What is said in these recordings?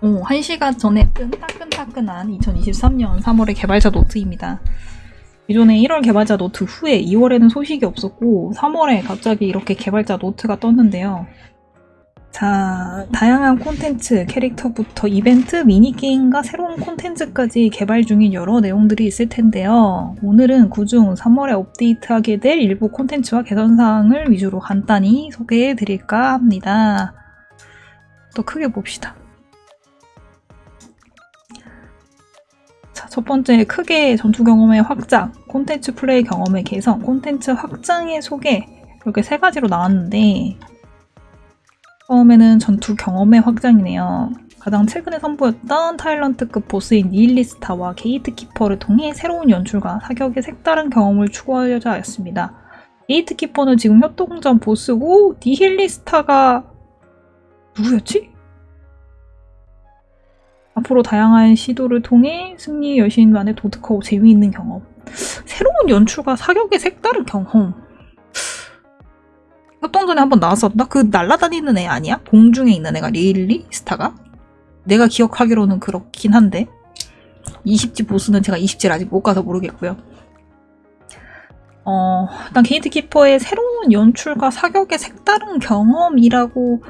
어, 1시간 전에 뜬 따끈따끈한 2023년 3월의 개발자 노트입니다. 기존에 1월 개발자 노트 후에 2월에는 소식이 없었고 3월에 갑자기 이렇게 개발자 노트가 떴는데요. 자, 다양한 콘텐츠, 캐릭터부터 이벤트, 미니게임과 새로운 콘텐츠까지 개발 중인 여러 내용들이 있을 텐데요. 오늘은 그중 3월에 업데이트하게 될 일부 콘텐츠와 개선사항을 위주로 간단히 소개해 드릴까 합니다. 또 크게 봅시다. 첫 번째 크게 전투 경험의 확장, 콘텐츠 플레이 경험의 개선, 콘텐츠 확장의 소개 이렇게 세 가지로 나왔는데 처음에는 전투 경험의 확장이네요. 가장 최근에 선보였던 타일런트급 보스인 니힐리스타와 게이트키퍼를 통해 새로운 연출과 사격의 색다른 경험을 추구하려자 하였습니다. 게이트키퍼는 지금 협동전 보스고 니힐리스타가 누구였지? 앞으로 다양한 시도를 통해 승리 여신만의 독특하고 재미있는 경험 새로운 연출과 사격의 색다른 경험 협동전에 한번 나왔었나? 그 날라다니는 애 아니야? 공중에 있는 애가 니힐리스타가? 내가 기억하기로는 그렇긴 한데 20지 보스는 제가 20지를 아직 못 가서 모르겠고요. 어, 일단 게이트 키퍼의 새로운 연출과 사격의 색다른 경험이라고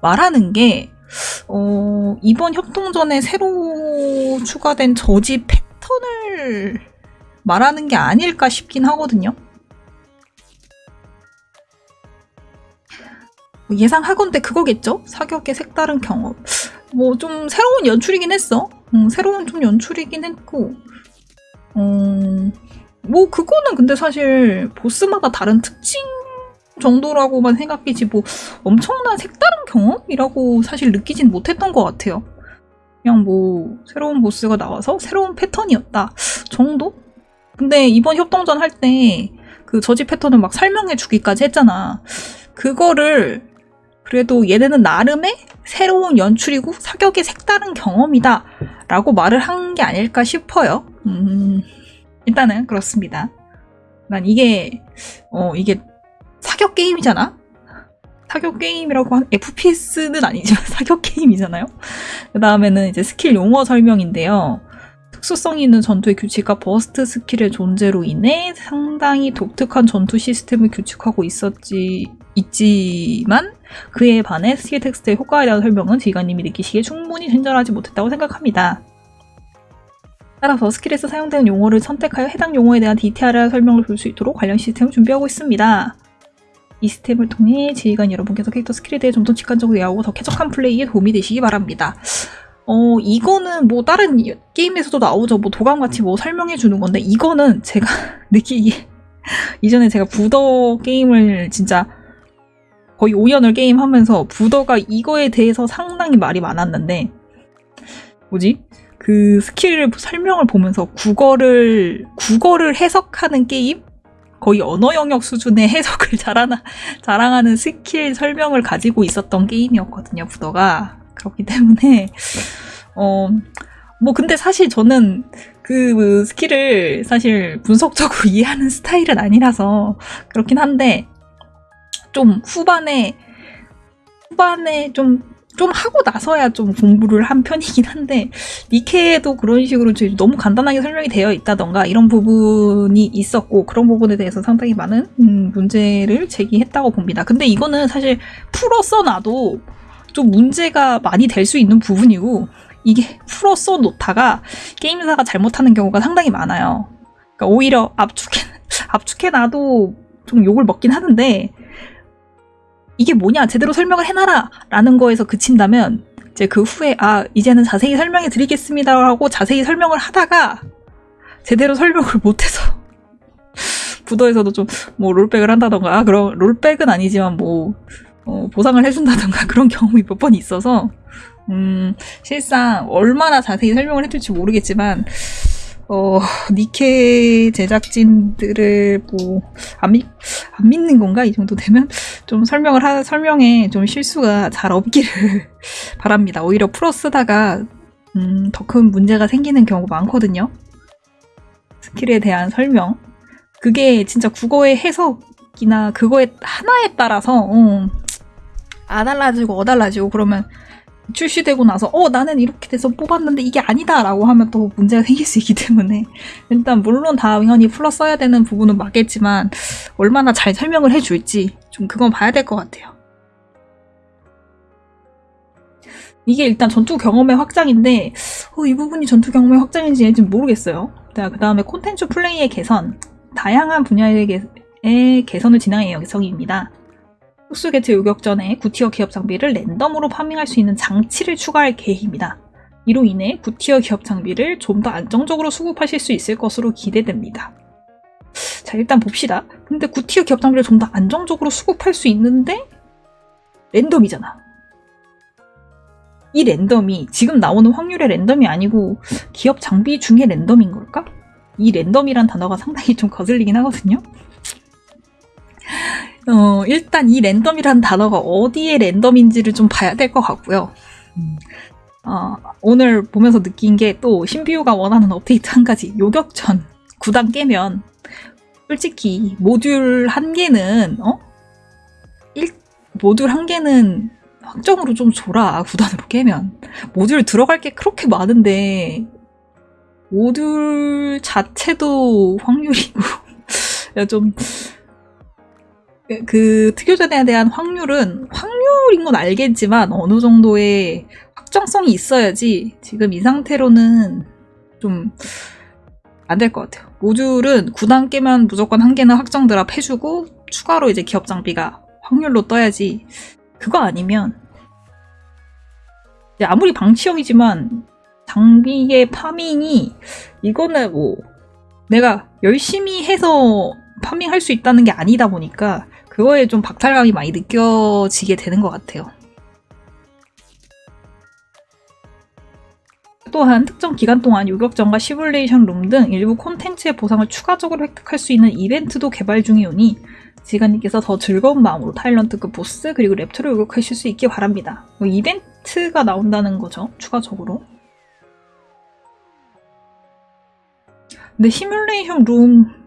말하는 게 어, 이번 협동전에 새로 추가된 저지 패턴을 말하는 게 아닐까 싶긴 하거든요. 뭐 예상하건대 그거겠죠? 사격의 색다른 경험. 뭐 좀 새로운 연출이긴 했어. 음, 새로운 좀 연출이긴 했고. 음, 뭐 그거는 근데 사실 보스마다 다른 특징 정도라고만 생각이지 뭐 엄청난 색다른 경험이라고 사실 느끼진 못했던 것 같아요. 그냥 뭐 새로운 보스가 나와서 새로운 패턴이었다 정도? 근데 이번 협동전 할 때 그 저지 패턴을 막 설명해 주기까지 했잖아. 그거를 그래도 얘네는 나름의 새로운 연출이고 사격의 색다른 경험이다 라고 말을 한 게 아닐까 싶어요. 음, 일단은 그렇습니다. 난 이게 어 이게 사격 게임이잖아? 사격 게임이라고 한 FPS는 아니지만 사격 게임이잖아요? 그 다음에는 이제 스킬 용어 설명인데요. 특수성 있는 전투의 규칙과 버스트 스킬의 존재로 인해 상당히 독특한 전투 시스템을 구축하고 있었지, 있지만 그에 반해 스킬 텍스트의 효과에 대한 설명은 지휘관님이 느끼시기에 충분히 친절하지 못했다고 생각합니다. 따라서 스킬에서 사용되는 용어를 선택하여 해당 용어에 대한 디테일한 설명을 볼 수 있도록 관련 시스템을 준비하고 있습니다. 이 시스템을 통해 지휘관 여러분께서 캐릭터 스킬에 대해 좀 더 직관적으로 이해하고 더 쾌적한 플레이에 도움이 되시기 바랍니다. 어, 이거는 뭐 다른 게임에서도 나오죠. 뭐 도감같이 뭐 설명해 주는 건데 이거는 제가 느끼기에 이전에 제가 부더 게임을 진짜 거의 5년을 게임하면서 부더가 이거에 대해서 상당히 말이 많았는데 뭐지? 그 스킬 설명을 보면서 국어를 국어를 해석하는 게임? 거의 언어 영역 수준의 해석을 잘하나, 자랑하는 스킬 설명을 가지고 있었던 게임이었거든요, 부더가. 그렇기 때문에, 어, 뭐, 근데 사실 저는 그 스킬을 사실 분석적으로 이해하는 스타일은 아니라서 그렇긴 한데, 좀 후반에, 후반에 좀, 좀 하고 나서야 좀 공부를 한 편이긴 한데, 니케도 그런 식으로 너무 간단하게 설명이 되어 있다던가 이런 부분이 있었고, 그런 부분에 대해서 상당히 많은 음, 문제를 제기했다고 봅니다. 근데 이거는 사실 풀어 써놔도 좀 문제가 많이 될 수 있는 부분이고, 이게 풀어 써놓다가 게임사가 잘못하는 경우가 상당히 많아요. 그러니까 오히려 압축해, 압축해놔도 좀 욕을 먹긴 하는데, 이게 뭐냐? 제대로 설명을 해놔라! 라는 거에서 그친다면 이제 그 후에 아 이제는 자세히 설명해 드리겠습니다. 하고 자세히 설명을 하다가 제대로 설명을 못해서 부더에서도 좀 뭐 롤백을 한다던가 아, 그런 롤백은 아니지만 뭐 어, 보상을 해준다던가 그런 경험이 몇 번 있어서 음 실상 얼마나 자세히 설명을 해줄지 모르겠지만 어, 니케 제작진들을 뭐, 안, 믿, 안 믿는 건가? 이 정도 되면? 좀 설명을 하, 설명에 좀 실수가 잘 없기를 바랍니다. 오히려 풀어 쓰다가, 음, 더 큰 문제가 생기는 경우가 많거든요. 스킬에 대한 설명. 그게 진짜 국어의 해석이나 그거에 하나에 따라서, 어, 안 달라지고 어 달라지고 그러면 출시되고 나서 어 나는 이렇게 돼서 뽑았는데 이게 아니다 라고 하면 또 문제가 생길 수 있기 때문에 일단 물론 당연히 플러스 써야 되는 부분은 맞겠지만 얼마나 잘 설명을 해줄지 좀 그건 봐야 될 것 같아요. 이게 일단 전투 경험의 확장인데 어, 이 부분이 전투 경험의 확장인지 아닌지 모르겠어요. 그 다음에 콘텐츠 플레이의 개선 다양한 분야의 개, 개선을 진행할 예정입니다. 흑수 게트 요격 전에 구티어 기업 장비를 랜덤으로 파밍할 수 있는 장치를 추가할 계획입니다. 이로 인해 구티어 기업 장비를 좀 더 안정적으로 수급하실 수 있을 것으로 기대됩니다. 자 일단 봅시다. 근데 구티어 기업 장비를 좀 더 안정적으로 수급할 수 있는데 랜덤이잖아. 이 랜덤이 지금 나오는 확률의 랜덤이 아니고 기업 장비 중에 랜덤인 걸까? 이 랜덤이란 단어가 상당히 좀 거슬리긴 하거든요. 어, 일단 이 랜덤이라는 단어가 어디에 랜덤인지를 좀 봐야 될 것 같고요. 어, 오늘 보면서 느낀 게 또 신비우가 원하는 업데이트 한 가지 요격전 9단 깨면 솔직히 모듈 한 개는 어? 1, 모듈 한 개는 확정으로 좀 줘라 9단으로 깨면 모듈 들어갈 게 그렇게 많은데 모듈 자체도 확률이고 좀 그 특효전에 대한 확률은 확률인 건 알겠지만 어느 정도의 확정성이 있어야지 지금 이 상태로는 좀 안 될 것 같아요. 모듈은 9단 깨면 무조건 한 개는 확정 드랍 해주고 추가로 이제 기업 장비가 확률로 떠야지 그거 아니면 아무리 방치형이지만 장비의 파밍이 이거는 뭐 내가 열심히 해서 파밍할 수 있다는 게 아니다 보니까 그거에 좀 박탈감이 많이 느껴지게 되는 것 같아요. 또한 특정 기간 동안 요격전과 시뮬레이션 룸 등 일부 콘텐츠의 보상을 추가적으로 획득할 수 있는 이벤트도 개발 중이오니 지간님께서 더 즐거운 마음으로 타일런트급 보스 그리고 랩터를 요격하실 수 있길 바랍니다. 뭐 이벤트가 나온다는 거죠. 추가적으로. 근데 시뮬레이션 룸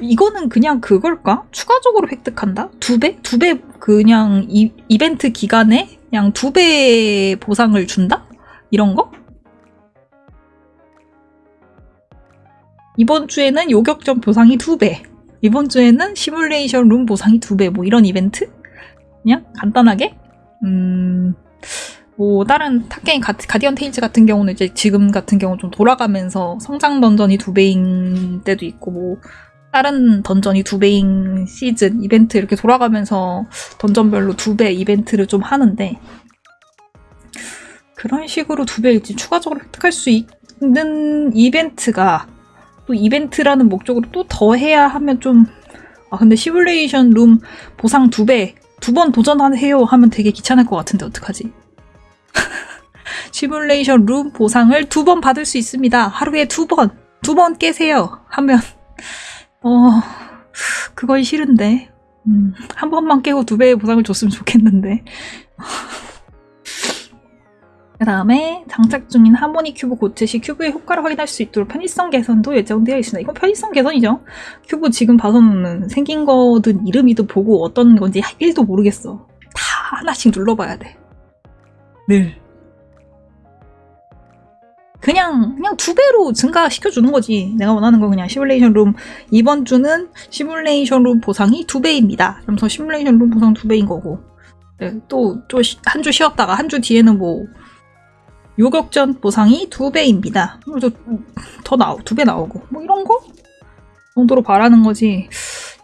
이거는 그냥 그걸까? 추가적으로 획득한다? 두 배? 두 배 그냥 이, 이벤트 기간에 그냥 두 배 보상을 준다? 이런 거? 이번 주에는 요격전 보상이 두 배. 이번 주에는 시뮬레이션 룸 보상이 두 배. 뭐 이런 이벤트? 그냥 간단하게? 음, 뭐 다른 타 게임 가디언 테일즈 같은 경우는 이제 지금 같은 경우 좀 돌아가면서 성장 던전이 두 배인 때도 있고 뭐 다른 던전이 두 배인 시즌 이벤트 이렇게 돌아가면서 던전별로 두 배 이벤트를 좀 하는데 그런 식으로 두 배일지 추가적으로 획득할 수 있는 이벤트가 또 이벤트라는 목적으로 또 더 해야 하면 좀 아 근데 시뮬레이션 룸 보상 두 배 두 번 도전해요 하면 되게 귀찮을 것 같은데 어떡하지? 시뮬레이션 룸 보상을 두 번 받을 수 있습니다. 하루에 두 번, 두 번 깨세요. 하면 어, 그건 싫은데. 음, 한 번만 깨고 두 배의 보상을 줬으면 좋겠는데. 그 다음에 장착 중인 하모니 큐브 교체 시 큐브의 효과를 확인할 수 있도록 편의성 개선도 예정되어 있습니다. 이건 편의성 개선이죠. 큐브 지금 봐서는 생긴 거든 이름이든 보고 어떤 건지 1도 모르겠어. 다 하나씩 눌러봐야 돼. 늘. 그냥 그냥 두 배로 증가시켜 주는 거지. 내가 원하는 건 그냥 시뮬레이션 룸 이번 주는 시뮬레이션 룸 보상이 두 배입니다. 그러면서 시뮬레이션 룸 보상 두 배인 거고. 네, 또또 한 주 쉬었다가 한 주 뒤에는 뭐 요격전 보상이 두 배입니다. 그래서 더 나오 두 배 나오고 뭐 이런 거 정도로 바라는 거지.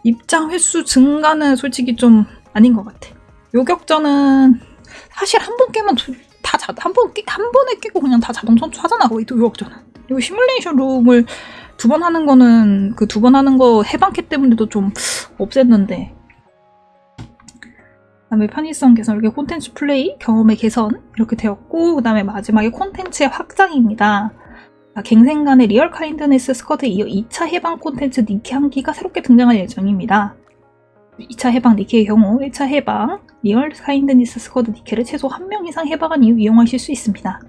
입장 횟수 증가는 솔직히 좀 아닌 것 같아. 요격전은 사실 한 번 깨면 다 한 번 한 번에 깨고 그냥 다 자동 선수하잖아 거의 도유학전은 그리고 시뮬레이션 룸을 두 번 하는 거는 그 두 번 하는 거 해방캐 때문에도 좀 없앴는데 그 다음에 편의성 개선 이렇게 콘텐츠 플레이 경험의 개선 이렇게 되었고 그 다음에 마지막에 콘텐츠의 확장입니다. 갱생관의 리얼 카인드네스 스쿼드에 이어 2차 해방 콘텐츠 니케 한기가 새롭게 등장할 예정입니다. 2차 해방 니케의 경우 1차 해방 리얼 카인드네스 스쿼드 니케를 최소 한명 이상 해방한 이후 이용하실 수 있습니다.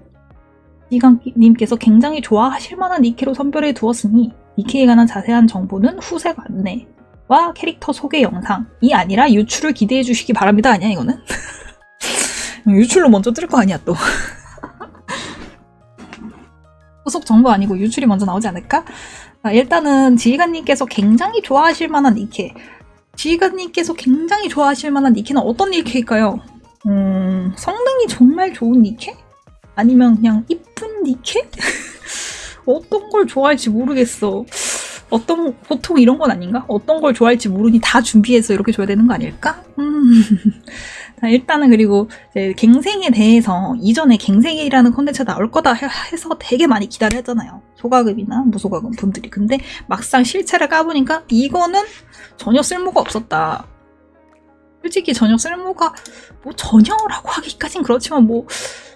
지휘관님께서 굉장히 좋아하실 만한 니케로 선별해 두었으니 니케에 관한 자세한 정보는 후속 안내와 캐릭터 소개 영상이 아니라 유출을 기대해 주시기 바랍니다. 아니야 이거는? 유출로 먼저 뜰 거 아니야 또. 후속 정보 아니고 유출이 먼저 나오지 않을까? 아, 일단은 지휘관님께서 굉장히 좋아하실 만한 니케. 지휘관님께서 굉장히 좋아하실 만한 니케는 어떤 니케일까요? 음, 성능이 정말 좋은 니케? 아니면 그냥 이쁜 니케? 어떤 걸 좋아할지 모르겠어. 어떤 보통 이런 건 아닌가? 어떤 걸 좋아할지 모르니 다 준비해서 이렇게 줘야 되는 거 아닐까? 음. 자, 일단은 그리고 갱생에 대해서 이전에 갱생이라는 콘텐츠가 나올 거다 해- 해서 되게 많이 기다렸잖아요. 소가금이나 무소가금 분들이. 근데 막상 실체를 까보니까 이거는 전혀 쓸모가 없었다. 솔직히 전혀 쓸모가 뭐 전혀라고 하기까진 그렇지만 뭐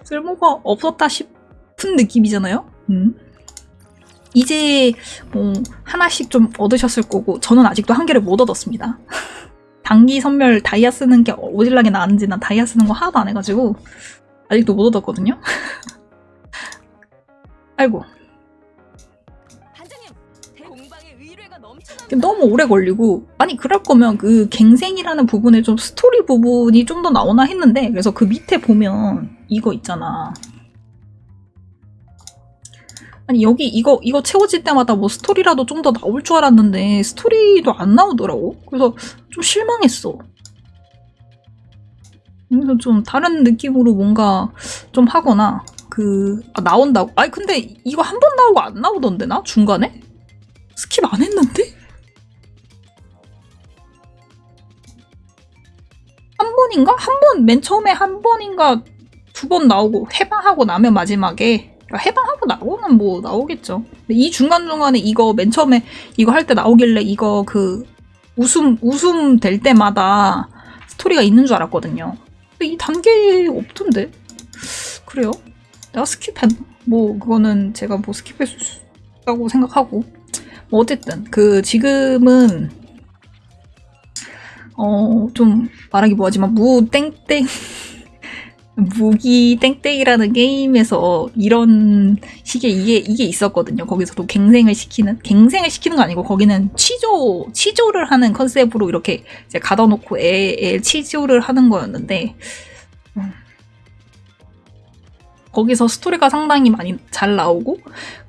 쓸모가 없었다 싶은 느낌이잖아요. 음. 이제 뭐 하나씩 좀 얻으셨을 거고 저는 아직도 한 개를 못 얻었습니다. 단기 섬멸 다이아 쓰는 게 오질나게 나은지 난 다이아 쓰는 거 하나도 안 해가지고 아직도 못 얻었거든요. 아이고. 너무 오래 걸리고 아니 그럴 거면 그 갱생이라는 부분에 좀 스토리 부분이 좀 더 나오나 했는데 그래서 그 밑에 보면 이거 있잖아 아니 여기 이거 이거 채워질 때마다 뭐 스토리라도 좀 더 나올 줄 알았는데 스토리도 안 나오더라고. 그래서 좀 실망했어. 그래서 좀 다른 느낌으로 뭔가 좀 하거나 그 아, 나온다고? 아니 근데 이거 한 번 나오고 안 나오던데 나? 중간에? 스킵 안 했는데? 한 번인가? 한 번, 맨 처음에 한 번인가 두 번 나오고 해방하고 나면 마지막에 그러니까 해방하고 나오면 뭐 나오겠죠. 이 중간중간에 이거 맨 처음에 이거 할 때 나오길래 이거 그 웃음, 웃음 될 때마다 스토리가 있는 줄 알았거든요. 근데 이 단계 없던데? 그래요? 내가 스킵했나? 뭐 그거는 제가 뭐 스킵했다고 생각하고 뭐 어쨌든 그 지금은 어 좀 말하기 뭐하지만 무 땡땡 무기 땡땡이라는 게임에서 이런 식의 이게 이게 있었거든요. 거기서도 갱생을 시키는 갱생을 시키는 거 아니고 거기는 취조 취조를 하는 컨셉으로 이렇게 이제 가둬놓고 애애 취조를 하는 거였는데 음. 거기서 스토리가 상당히 많이 잘 나오고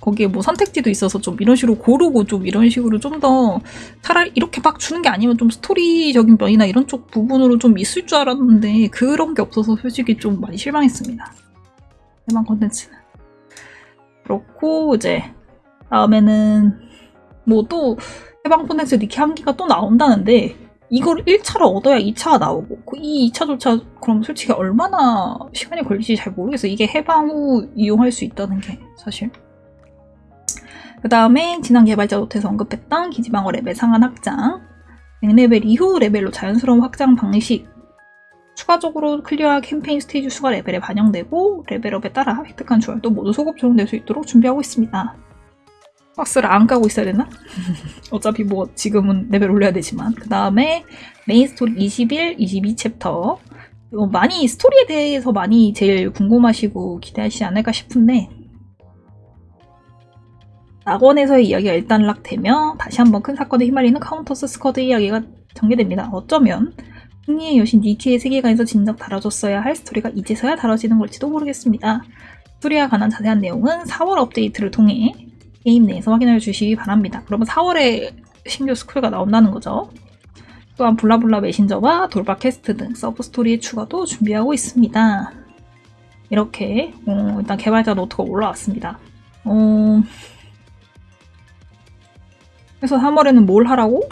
거기에 뭐 선택지도 있어서 좀 이런 식으로 고르고 좀 이런 식으로 좀 더 차라리 이렇게 막 주는 게 아니면 좀 스토리적인 면이나 이런 쪽 부분으로 좀 있을 줄 알았는데 그런 게 없어서 솔직히 좀 많이 실망했습니다. 해방 컨텐츠는. 그렇고 이제 다음에는 뭐 또 해방 콘텐츠 니케 한기가 또 나온다는데 이걸 1차로 얻어야 2차가 나오고 그이 2차조차 그럼 솔직히 얼마나 시간이 걸릴지 잘 모르겠어요. 이게 해방 후 이용할 수 있다는 게 사실. 그 다음에 지난 개발자 노트에서 언급했던 기지방어 레벨 상한 확장 100레벨 이후 레벨로 자연스러운 확장 방식 추가적으로 클리어 캠페인 스테이지 수가 레벨에 반영되고 레벨업에 따라 획득한 주얼도 모두 소급 적용될 수 있도록 준비하고 있습니다. 박스를 안 까고 있어야 되나? 어차피 뭐 지금은 레벨 올려야 되지만 그 다음에 메인 스토리 21, 22 챕터 이거 많이 스토리에 대해서 많이 제일 궁금하시고 기대하시지 않을까 싶은데 낙원에서의 이야기가 일단락되며 다시 한번 큰 사건에 휘말리는 카운터스 스쿼드 이야기가 전개됩니다. 어쩌면 승리의 여신 니케의 세계관에서 진작 다뤄졌어야 할 스토리가 이제서야 다뤄지는 걸지도 모르겠습니다. 스토리와 관한 자세한 내용은 4월 업데이트를 통해 게임 내에서 확인해 주시기 바랍니다. 그러면 4월에 신규 스쿼드가 나온다는 거죠. 또한 블라블라 메신저와 돌발 퀘스트 등 서브 스토리의 추가도 준비하고 있습니다. 이렇게 어, 일단 개발자 노트가 올라왔습니다. 어, 그래서 3월에는 뭘 하라고?